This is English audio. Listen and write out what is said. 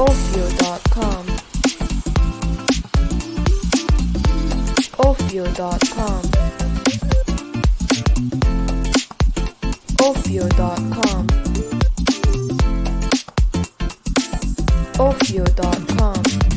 Ophio.com Ophio.com Ophio.com Ophio.com